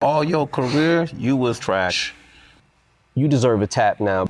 All your career, you was trash. You deserve a tap now.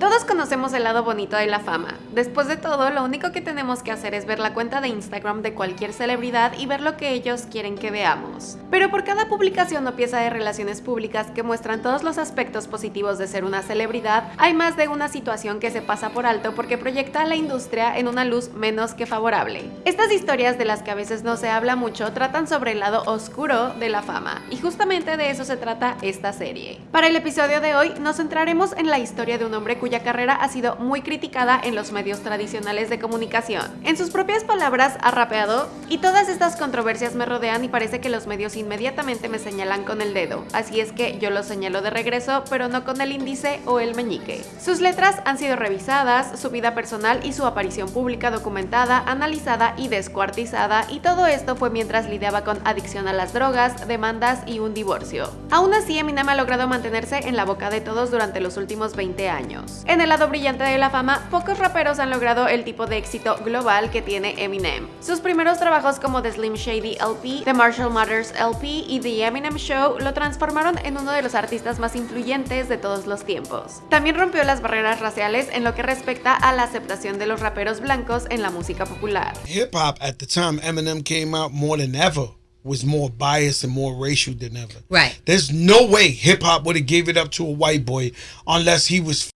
Todos conocemos el lado bonito de la fama. Después de todo, lo único que tenemos que hacer es ver la cuenta de Instagram de cualquier celebridad y ver lo que ellos quieren que veamos. Pero por cada publicación o pieza de relaciones públicas que muestran todos los aspectos positivos de ser una celebridad, hay más de una situación que se pasa por alto porque proyecta a la industria en una luz menos que favorable. Estas historias de las que a veces no se habla mucho tratan sobre el lado oscuro de la fama, y justamente de eso se trata esta serie. Para el episodio de hoy nos centraremos en la historia de un hombre cuya carrera ha sido muy criticada en los medios tradicionales de comunicación. En sus propias palabras, ha rapeado, y todas estas controversias me rodean y parece que los medios inmediatamente me señalan con el dedo, así es que yo lo señalo de regreso, pero no con el índice o el meñique. Sus letras han sido revisadas, su vida personal y su aparición pública documentada, analizada y descuartizada, y todo esto fue mientras lidiaba con adicción a las drogas, demandas y un divorcio. Aún así, Eminem ha logrado mantenerse en la boca de todos durante los últimos 20 años. En el lado brillante de la fama, pocos raperos han logrado el tipo de éxito global que tiene Eminem. Sus primeros trabajos como The Slim Shady LP, The Marshall Mathers LP y The Eminem Show lo transformaron en uno de los artistas más influyentes de todos los tiempos. También rompió las barreras raciales en lo que respecta a la aceptación de los raperos blancos en la música popular. Hip hop at the time Eminem came out more than ever was more biased and more racial than ever. Right. There's no way hip hop would have gave it up to a white boy unless he was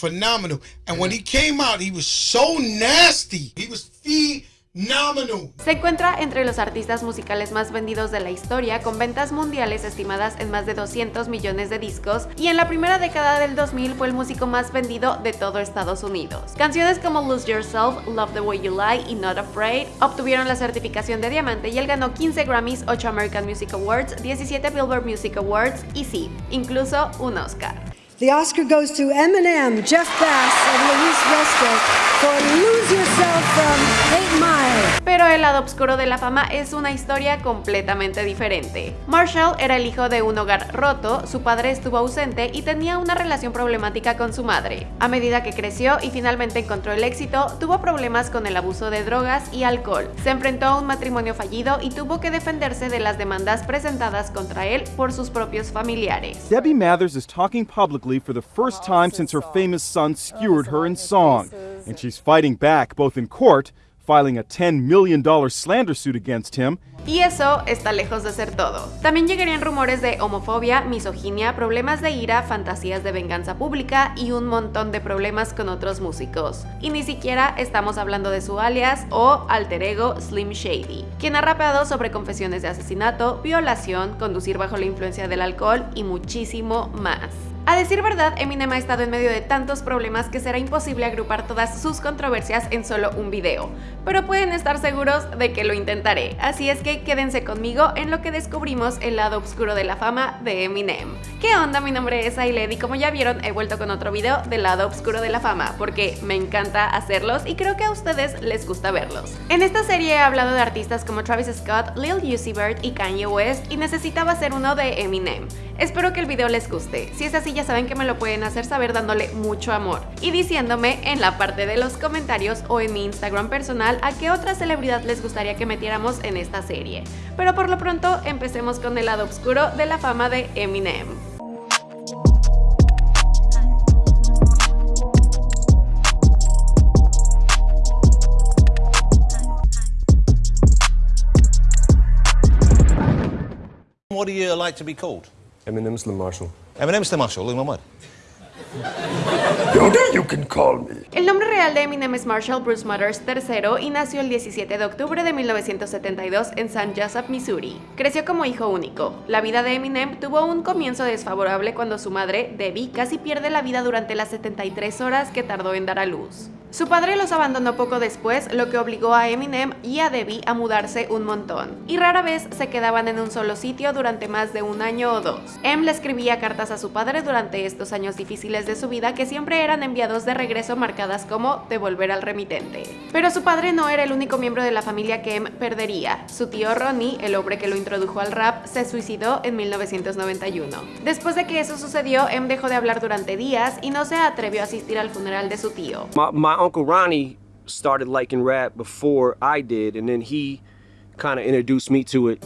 phenomenal. And when he came out, he was so nasty. He was phenomenal. Se encuentra entre los artistas musicales más vendidos de la historia, con ventas mundiales estimadas en más de 200 millones de discos, y en la primera década del 2000 fue el músico más vendido de todo Estados Unidos. Canciones como Lose Yourself, Love the Way You Lie y Not Afraid obtuvieron la certificación de diamante y él ganó 15 Grammys, 8 American Music Awards, 17 Billboard Music Awards y sí, incluso un Oscar. The Oscar goes to Eminem, Jeff Bass, and Luis Resta for Lose Yourself from 8 Mile. Pero el lado oscuro de la fama es una historia completamente diferente. Marshall era el hijo de un hogar roto, su padre estuvo ausente y tenía una relación problemática con su madre. A medida que creció y finalmente encontró el éxito, tuvo problemas con el abuso de drogas y alcohol. Se enfrentó a un matrimonio fallido y tuvo que defenderse de las demandas presentadas contra él por sus propios familiares. Debbie Mathers is talking publicly for the first time since her famous son skewered her in song, and she's fighting back both in court, filing a $10 million slander suit against him, Y eso está lejos de ser todo. También llegarían rumores de homofobia, misoginia, problemas de ira, fantasías de venganza pública y un montón de problemas con otros músicos. Y ni siquiera estamos hablando de su alias o alter ego Slim Shady, quien ha rapeado sobre confesiones de asesinato, violación, conducir bajo la influencia del alcohol y muchísimo más. A decir verdad, Eminem ha estado en medio de tantos problemas que será imposible agrupar todas sus controversias en solo un video, pero pueden estar seguros de que lo intentaré, así es que quédense conmigo en lo que descubrimos el lado oscuro de la fama de Eminem. ¿Qué onda? Mi nombre es Ailed y como ya vieron he vuelto con otro video del lado oscuro de la fama, porque me encanta hacerlos y creo que a ustedes les gusta verlos. En esta serie he hablado de artistas como Travis Scott, Lil Uzi Vert y Kanye West y necesitaba hacer uno de Eminem. Espero que el video les guste, si es así ya saben que me lo pueden hacer saber dándole mucho amor y diciéndome en la parte de los comentarios o en mi Instagram personal a qué otra celebridad les gustaría que metiéramos en esta serie. Pero por lo pronto empecemos con el lado oscuro de la fama de Eminem. What do you like to be called? Eminem Slim Marshall. Eminem Marshall, one word. you can call me. El nombre real de Eminem es Marshall Bruce Mothers III y nació el 17 de octubre de 1972 en St. Joseph, Missouri. Creció como hijo único. La vida de Eminem tuvo un comienzo desfavorable cuando su madre, Debbie, casi pierde la vida durante las 73 horas que tardó en dar a luz. Su padre los abandonó poco después, lo que obligó a Eminem y a Debbie a mudarse un montón, y rara vez se quedaban en un solo sitio durante más de un año o dos. Em le escribía cartas a su padre durante estos años difíciles de su vida que siempre eran enviados de regreso marcadas como devolver al remitente. Pero su padre no era el único miembro de la familia que Em perdería. Su tío Ronnie, el hombre que lo introdujo al rap, se suicidó en 1991. Después de que eso sucedió, Em dejó de hablar durante días y no se atrevió a asistir al funeral de su tío. Uncle Ronnie started liking rap before I did, and then he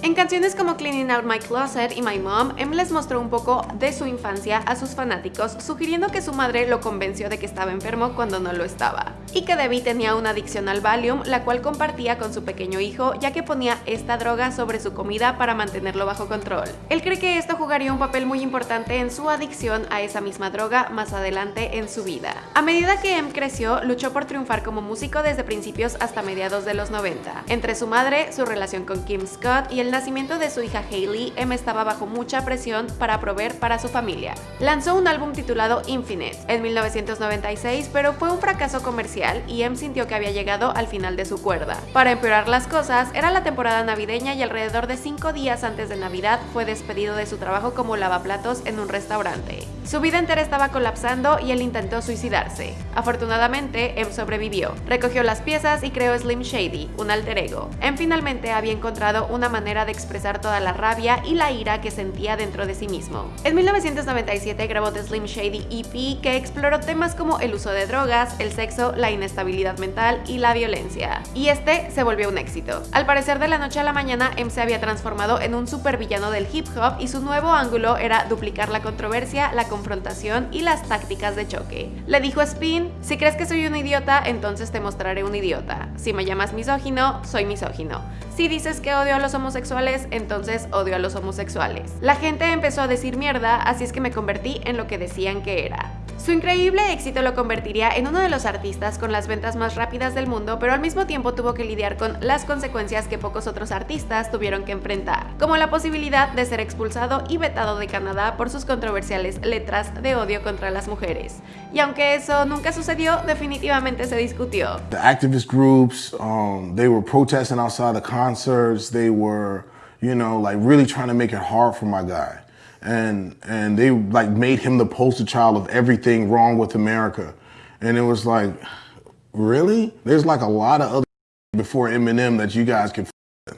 En canciones como Cleaning Out My Closet y My Mom, Em les mostró un poco de su infancia a sus fanáticos, sugiriendo que su madre lo convenció de que estaba enfermo cuando no lo estaba, y que Debbie tenía una adicción al Valium, la cual compartía con su pequeño hijo, ya que ponía esta droga sobre su comida para mantenerlo bajo control. Él cree que esto jugaría un papel muy importante en su adicción a esa misma droga más adelante en su vida. A medida que Em creció, luchó por triunfar como músico desde principios hasta mediados de los 90. Entre su madre, su relación con Kim Scott y el nacimiento de su hija Hailey, Em estaba bajo mucha presión para proveer para su familia. Lanzó un álbum titulado Infinite en 1996, pero fue un fracaso comercial y Em sintió que había llegado al final de su cuerda. Para empeorar las cosas, era la temporada navideña y alrededor de cinco días antes de Navidad fue despedido de su trabajo como lavaplatos en un restaurante. Su vida entera estaba colapsando y él intentó suicidarse. Afortunadamente, Em sobrevivió, recogió las piezas y creó Slim Shady, un alter ego. Em finalmente había encontrado una manera de expresar toda la rabia y la ira que sentía dentro de sí mismo. En 1997 grabó The Slim Shady EP que exploró temas como el uso de drogas, el sexo, la inestabilidad mental y la violencia. Y este se volvió un éxito. Al parecer de la noche a la mañana, Em se había transformado en un supervillano del hip hop y su nuevo ángulo era duplicar la controversia, la confrontación y las tácticas de choque. Le dijo a Spin, si crees que soy un idiota, entonces te mostraré un idiota. Si me llamas misógino, soy misógino. Si dices que odio a los homosexuales, entonces odio a los homosexuales. La gente empezó a decir mierda, así es que me convertí en lo que decían que era. Su increíble éxito lo convertiría en uno de los artistas con las ventas más rápidas del mundo, pero al mismo tiempo tuvo que lidiar con las consecuencias que pocos otros artistas tuvieron que enfrentar, como la posibilidad de ser expulsado y vetado de Canadá por sus controversiales letras de odio contra las mujeres. Y aunque eso nunca sucedió, definitivamente se discutió. The activist groups, um, they were protesting outside the concerts. They were, you know, like really trying to make it hard for my guy. And and they like made him the poster child of everything wrong with America. And it was like, really? There's like a lot of other before Eminem that you guys can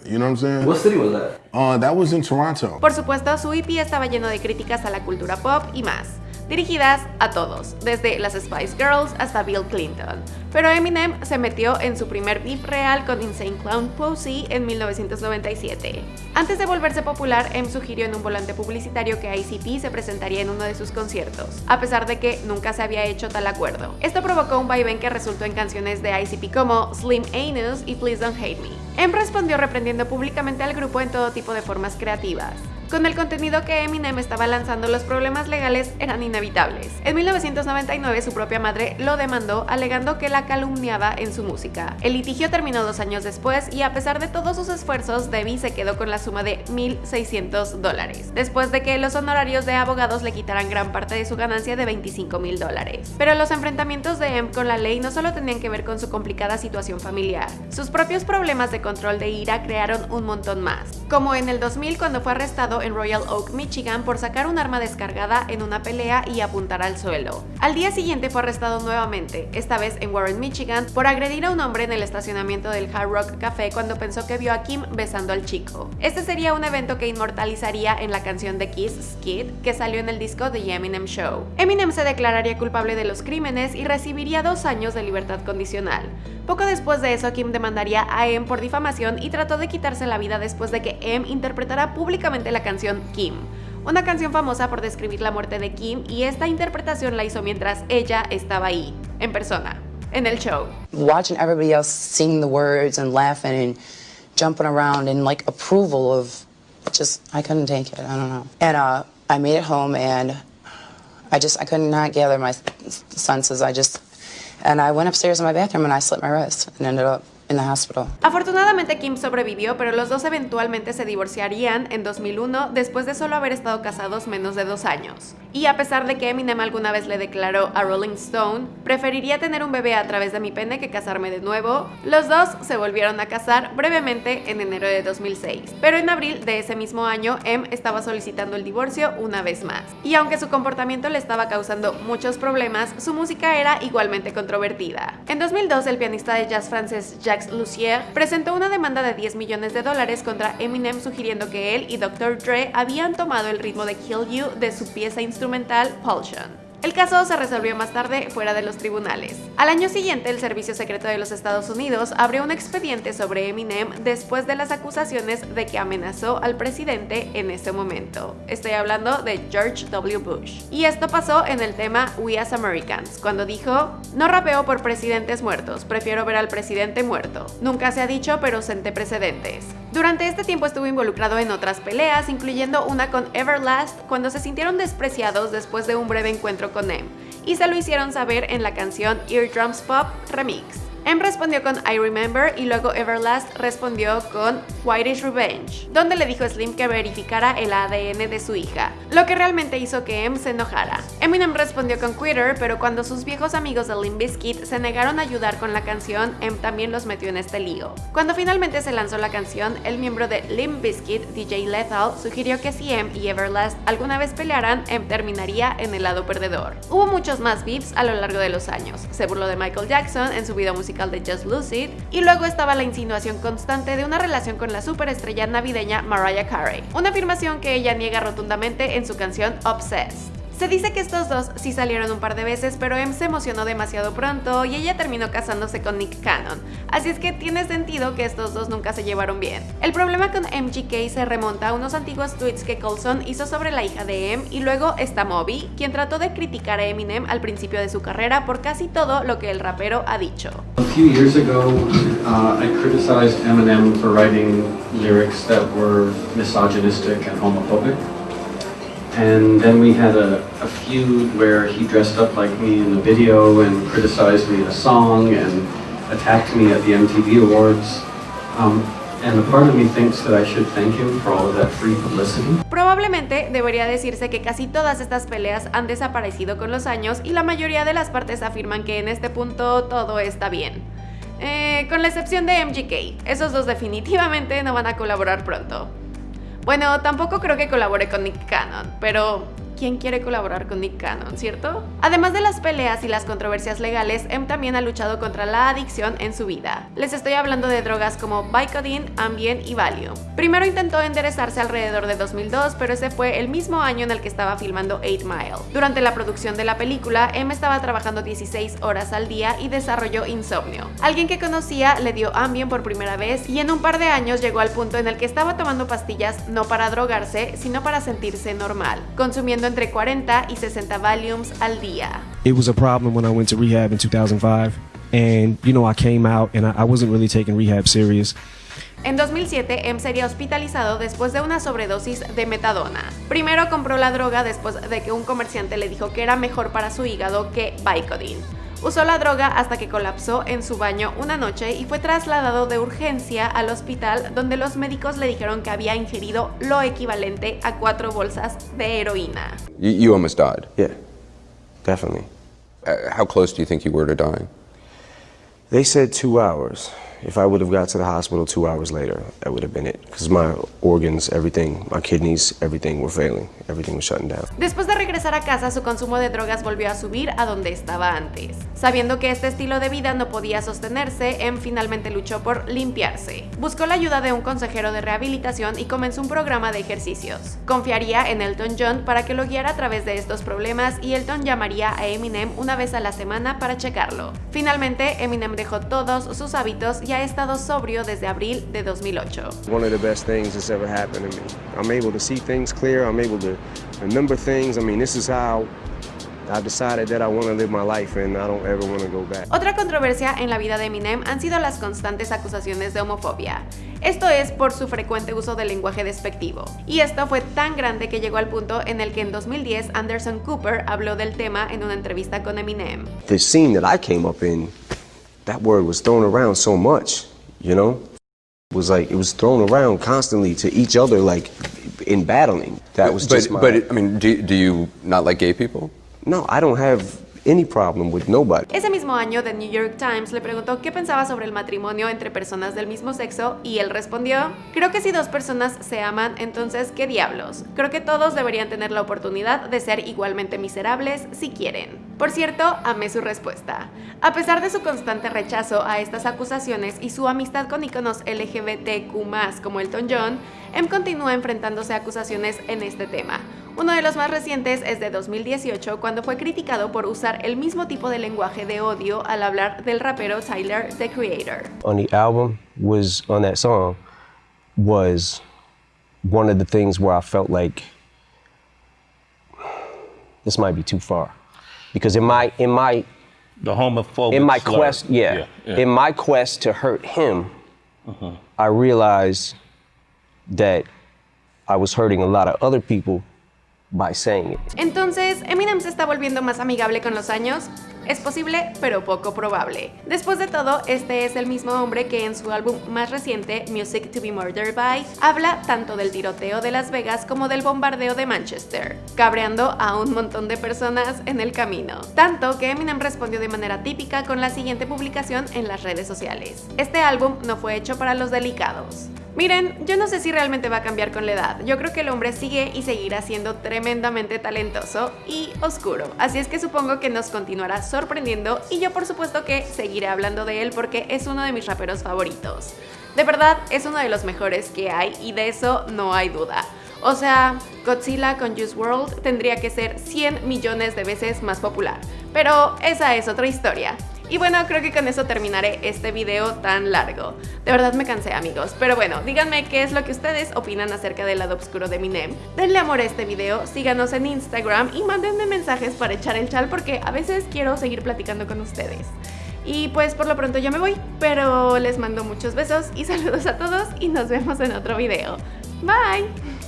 you know what I'm saying? What city was that? Uh, that was in Toronto. Por supuesto, su EP estaba lleno de críticas a la cultura pop y más, dirigidas a todos, desde las Spice Girls hasta Bill Clinton. Pero Eminem se metió en su primer beef real con Insane Clown Posse en 1997. Antes de volverse popular, M sugirió en un volante publicitario que ICP se presentaría en uno de sus conciertos, a pesar de que nunca se había hecho tal acuerdo. Esto provocó un vaivén que resultó en canciones de ICP como Slim Anus y Please Don't Hate Me. M respondió reprendiendo públicamente al grupo en todo tipo de formas creativas. Con el contenido que Eminem estaba lanzando, los problemas legales eran inevitables. En 1999 su propia madre lo demandó alegando que la calumniaba en su música. El litigio terminó dos años después y a pesar de todos sus esfuerzos, Debbie se quedó con la suma de 1.600 dólares, después de que los honorarios de abogados le quitaran gran parte de su ganancia de 25 mil dólares. Pero los enfrentamientos de Em con la ley no solo tenían que ver con su complicada situación familiar, sus propios problemas de control de ira crearon un montón más, como en el 2000 cuando fue en Royal Oak, Michigan por sacar un arma descargada en una pelea y apuntar al suelo. Al día siguiente fue arrestado nuevamente, esta vez en Warren, Michigan, por agredir a un hombre en el estacionamiento del Hard Rock Café cuando pensó que vio a Kim besando al chico. Este sería un evento que inmortalizaría en la canción de Kiss, Skid, que salió en el disco The Eminem Show. Eminem se declararía culpable de los crímenes y recibiría dos años de libertad condicional. Poco después de eso, Kim demandaría a M por difamación y trató de quitarse la vida después de que M interpretara públicamente la canción Kim, una canción famosa por describir la muerte de Kim y esta interpretación la hizo mientras ella estaba ahí, en persona, en el show. Watching everybody else sing the words and laughing and jumping around and like approval of just, I couldn't take it, I don't know. And uh, I made it home and I just, I could not gather my senses. I just, and I went upstairs in my bathroom and I slit my wrist and ended up hospital. Afortunadamente Kim sobrevivió, pero los dos eventualmente se divorciarían en 2001 después de solo haber estado casados menos de dos años. Y a pesar de que Eminem alguna vez le declaró a Rolling Stone, preferiría tener un bebé a través de mi pene que casarme de nuevo, los dos se volvieron a casar brevemente en enero de 2006. Pero en abril de ese mismo año, M estaba solicitando el divorcio una vez más. Y aunque su comportamiento le estaba causando muchos problemas, su música era igualmente controvertida. En 2002, el pianista de jazz francés Jacques Lussier presentó una demanda de 10 millones de dólares contra Eminem sugiriendo que él y Dr. Dre habían tomado el ritmo de Kill You de su pieza instrumental Pulsion. El caso se resolvió más tarde fuera de los tribunales. Al año siguiente, el Servicio Secreto de los Estados Unidos abrió un expediente sobre Eminem después de las acusaciones de que amenazó al presidente en ese momento. Estoy hablando de George W. Bush. Y esto pasó en el tema We as Americans, cuando dijo, no rapeo por presidentes muertos, prefiero ver al presidente muerto. Nunca se ha dicho, pero senté precedentes. Durante este tiempo estuvo involucrado en otras peleas, incluyendo una con Everlast, cuando se sintieron despreciados después de un breve encuentro con Em, y se lo hicieron saber en la canción Eardrums Pop Remix. M respondió con I Remember y luego Everlast respondió con Whitish Revenge, donde le dijo a Slim que verificara el ADN de su hija, lo que realmente hizo que M se enojara. Eminem respondió con Quitter, pero cuando sus viejos amigos de Limp Bizkit se negaron a ayudar con la canción, M también los metió en este lío. Cuando finalmente se lanzó la canción, el miembro de Limp Bizkit, DJ Lethal, sugirió que si M y Everlast alguna vez pelearan, M terminaría en el lado perdedor. Hubo muchos más beefs a lo largo de los años. Se burló de Michael Jackson en su video musical de Just Lucid, y luego estaba la insinuación constante de una relación con la superestrella navideña Mariah Carey, una afirmación que ella niega rotundamente en su canción Obsessed. Se dice que estos dos sí salieron un par de veces, pero M se emocionó demasiado pronto y ella terminó casándose con Nick Cannon, así es que tiene sentido que estos dos nunca se llevaron bien. El problema con MGK se remonta a unos antiguos tweets que Colson hizo sobre la hija de M y luego está Moby, quien trató de criticar a Eminem al principio de su carrera por casi todo lo que el rapero ha dicho. A few years ago, uh, I criticized Eminem for writing lyrics that were misogynistic and homophobic. And then we had a, a feud where he dressed up like me in the video and criticized me in a song and attacked me at the MTV Awards. Um, and a part of me thinks that I should thank him for all of that free publicity. Probablemente debería decirse que casi todas estas peleas han desaparecido con los años y la mayoría de las partes afirman que en este punto todo está bien. Eh, con la excepción de MGK, esos dos definitivamente no van a colaborar pronto. Bueno, tampoco creo que colabore con Nick Cannon, pero ¿quién quiere colaborar con Nick Cannon, cierto? Además de las peleas y las controversias legales, M también ha luchado contra la adicción en su vida. Les estoy hablando de drogas como Vicodin, Ambien y Valium. Primero intentó enderezarse alrededor de 2002, pero ese fue el mismo año en el que estaba filmando 8 Mile. Durante la producción de la película, M estaba trabajando 16 horas al día y desarrolló insomnio. Alguien que conocía le dio Ambien por primera vez y en un par de años llegó al punto en el que estaba tomando pastillas no para drogarse, sino para sentirse normal, consumiendo entre 40 y 60 Valiums al día. It was a problem when I went to rehab in 2005. And, you know, I came out and I, I wasn't really taking rehab serious. En 2007, M sería hospitalizado después de una sobredosis de metadona. Primero compró la droga después de que un comerciante le dijo que era mejor para su hígado que Vicodin. Usó la droga hasta que colapsó en su baño una noche y fue trasladado de urgencia al hospital donde los médicos le dijeron que había ingerido lo equivalente a cuatro bolsas de heroína. You, you almost died. Yeah, definitely. Uh, how close do you think you were to dying? They said two hours. If I would have got to the hospital two hours later, that would have been it. Because my organs, everything, my kidneys, everything were failing. Everything was shutting down. Después de regresar a casa, su consumo de drogas volvió a subir a donde estaba antes. Sabiendo que este estilo de vida no podía sostenerse, M finalmente luchó por limpiarse. Buscó la ayuda de un consejero de rehabilitación y comenzó un programa de ejercicios. Confiaría en Elton John para que lo guiara a través de estos problemas y Elton llamaría a Eminem una vez a la semana para checarlo. Finalmente, Eminem dejó todos sus hábitos y ha estado sobrio desde abril de 2008. One of the best things that's ever happened to me. I'm able to see things clear. I'm able to remember things. I mean, this is how I've decided that I want to live my life and I don't ever want to go back. Otra controversia en la vida de Eminem han sido las constantes acusaciones de homofobia. Esto es por su frecuente uso del lenguaje despectivo. Y esto fue tan grande que llegó al punto en el que en 2010 Anderson Cooper habló del tema en una entrevista con Eminem. The scene that I came up in, that word was thrown around so much, you know? It was like, it was thrown around constantly to each other, like in battling. That was but, just my... but I mean, do, do you not like gay people? No, I don't have any problem with nobody. Ese mismo año, The New York Times le preguntó qué pensaba sobre el matrimonio entre personas del mismo sexo y él respondió, creo que si dos personas se aman, entonces ¿qué diablos? Creo que todos deberían tener la oportunidad de ser igualmente miserables si quieren. Por cierto, amé su respuesta. A pesar de su constante rechazo a estas acusaciones y su amistad con iconos LGBTQ+, como Elton John, M continúa enfrentándose a acusaciones en este tema. Uno de los más recientes es de 2018 cuando fue criticado por usar el mismo tipo de lenguaje de odio al hablar del rapero Tyler, the Creator. Because in my in my The homophobic in my slur. quest, yeah, Yeah, yeah. in my quest to hurt him, uh-huh. I realized that I was hurting a lot of other people Entonces, ¿Eminem se está volviendo más amigable con los años? Es posible, pero poco probable. Después de todo, este es el mismo hombre que en su álbum más reciente, Music to be Murdered By, habla tanto del tiroteo de Las Vegas como del bombardeo de Manchester, cabreando a un montón de personas en el camino. Tanto que Eminem respondió de manera típica con la siguiente publicación en las redes sociales. Este álbum no fue hecho para los delicados. Miren, yo no sé si realmente va a cambiar con la edad. Yo creo que el hombre sigue y seguirá siendo tremendamente talentoso y oscuro. Así es que supongo que nos continuará sorprendiendo y yo por supuesto que seguiré hablando de él porque es uno de mis raperos favoritos. De verdad, es uno de los mejores que hay y de eso no hay duda. O sea, Godzilla con Juice World tendría que ser 100 millones de veces más popular. Pero esa es otra historia. Y bueno, creo que con eso terminaré este video tan largo. De verdad me cansé amigos, pero bueno, díganme qué es lo que ustedes opinan acerca del lado oscuro de Eminem. Denle amor a este video, síganos en Instagram y mándenme mensajes para echar el chal porque a veces quiero seguir platicando con ustedes. Y pues por lo pronto yo me voy, pero les mando muchos besos y saludos a todos y nos vemos en otro video. Bye!